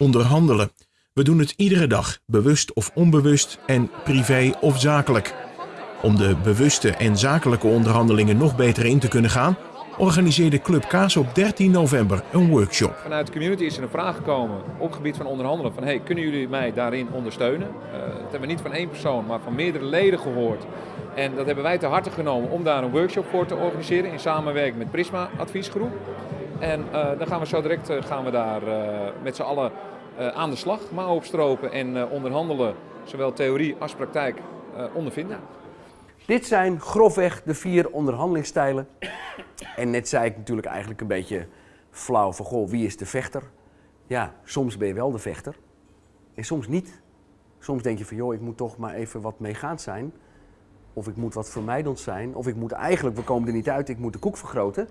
onderhandelen. We doen het iedere dag, bewust of onbewust en privé of zakelijk. Om de bewuste en zakelijke onderhandelingen nog beter in te kunnen gaan, organiseerde Club Kaas op 13 november een workshop. Vanuit de community is er een vraag gekomen op het gebied van onderhandelen van hey, kunnen jullie mij daarin ondersteunen? Uh, dat hebben we niet van één persoon, maar van meerdere leden gehoord. En dat hebben wij te harte genomen om daar een workshop voor te organiseren in samenwerking met Prisma Adviesgroep. En uh, dan gaan we zo direct uh, gaan we daar met z'n allen aan de slag, mouwen opstropen en onderhandelen, zowel theorie als praktijk, ondervinden. Dit zijn grofweg de vier onderhandelingsstijlen. En net zei ik natuurlijk eigenlijk een beetje flauw van, goh, wie is de vechter? Ja, soms ben je wel de vechter en soms niet. Soms denk je van, joh, ik moet toch maar even wat meegaand zijn. Of ik moet wat vermijdend zijn. Of ik moet eigenlijk, we komen er niet uit, ik moet de koek vergroten.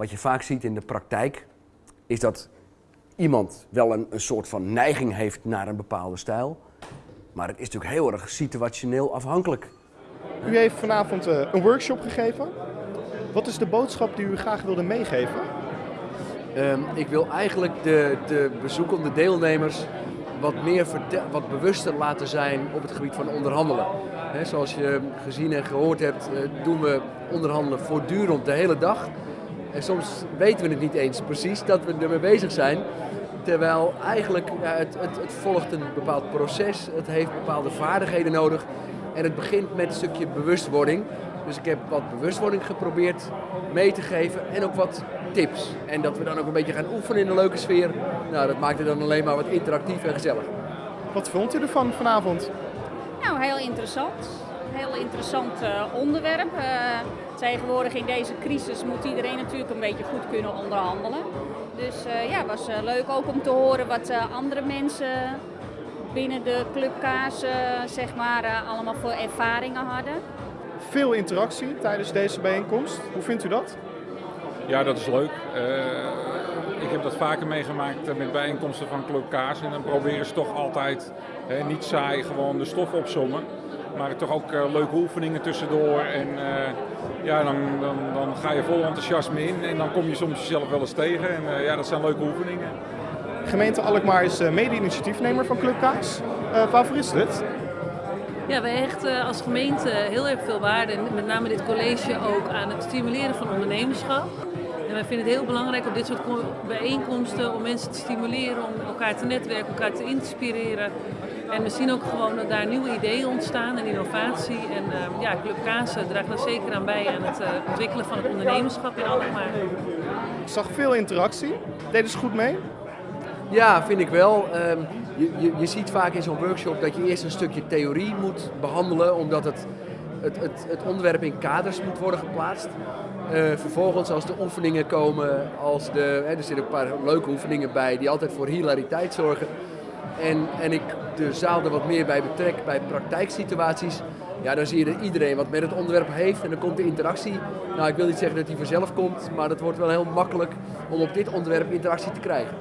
Wat je vaak ziet in de praktijk, is dat iemand wel een, een soort van neiging heeft naar een bepaalde stijl. Maar het is natuurlijk heel erg situationeel afhankelijk. U heeft vanavond uh, een workshop gegeven. Wat is de boodschap die u graag wilde meegeven? Um, ik wil eigenlijk de, de bezoekende deelnemers wat meer wat bewuster laten zijn op het gebied van onderhandelen. He, zoals je gezien en gehoord hebt, uh, doen we onderhandelen voortdurend de hele dag. En soms weten we het niet eens precies dat we ermee bezig zijn. Terwijl eigenlijk ja, het, het, het volgt een bepaald proces, het heeft bepaalde vaardigheden nodig. En het begint met een stukje bewustwording. Dus ik heb wat bewustwording geprobeerd mee te geven en ook wat tips. En dat we dan ook een beetje gaan oefenen in een leuke sfeer. Nou, dat maakt het dan alleen maar wat interactief en gezellig. Wat vond u ervan vanavond? Nou, heel interessant. Heel interessant uh, onderwerp. Uh, tegenwoordig in deze crisis moet iedereen natuurlijk een beetje goed kunnen onderhandelen. Dus uh, ja, het was leuk ook om te horen wat andere mensen binnen de clubkaas zeg maar, allemaal voor ervaringen hadden. Veel interactie tijdens deze bijeenkomst. Hoe vindt u dat? Ja, dat is leuk. Uh, ik heb dat vaker meegemaakt met bijeenkomsten van Club Kaas. En dan proberen ze toch altijd hè, niet saai gewoon de stof opzommen. Maar toch ook uh, leuke oefeningen tussendoor. En uh, ja, dan, dan, dan, ga je vol enthousiasme in. En dan kom je soms jezelf wel eens tegen. En ja, dat zijn leuke oefeningen. Gemeente Alkmaar is mede-initiatiefnemer van Club Kaas. waarvoor is dit? Ja, wij hechten als gemeente heel erg veel waarde, en met name dit college ook, aan het stimuleren van ondernemerschap. En wij vinden het heel belangrijk op dit soort bijeenkomsten om mensen te stimuleren, om elkaar te netwerken, elkaar te inspireren. En we zien ook gewoon dat daar nieuwe ideeën ontstaan en innovatie. En uh, ja, Club Kaas draagt daar zeker aan bij aan het uh, ontwikkelen van het ondernemerschap in Alkmaar. Ik zag veel interactie. Deden ze goed mee? Ja, vind ik wel. Um, je, je, je, ziet vaak in zo'n workshop dat je eerst een stukje theorie moet behandelen, omdat het, het, het, het onderwerp in kaders moet worden geplaatst. Uh, vervolgens als de oefeningen komen, als de, hè, er zitten een paar leuke oefeningen bij die altijd voor hilariteit zorgen. En, en ik de zaal er wat meer bij betrek bij praktijksituaties, ja, dan zie je iedereen wat met het onderwerp heeft en dan komt de interactie. Nou, ik wil niet zeggen dat die vanzelf komt, maar het wordt wel heel makkelijk om op dit onderwerp interactie te krijgen.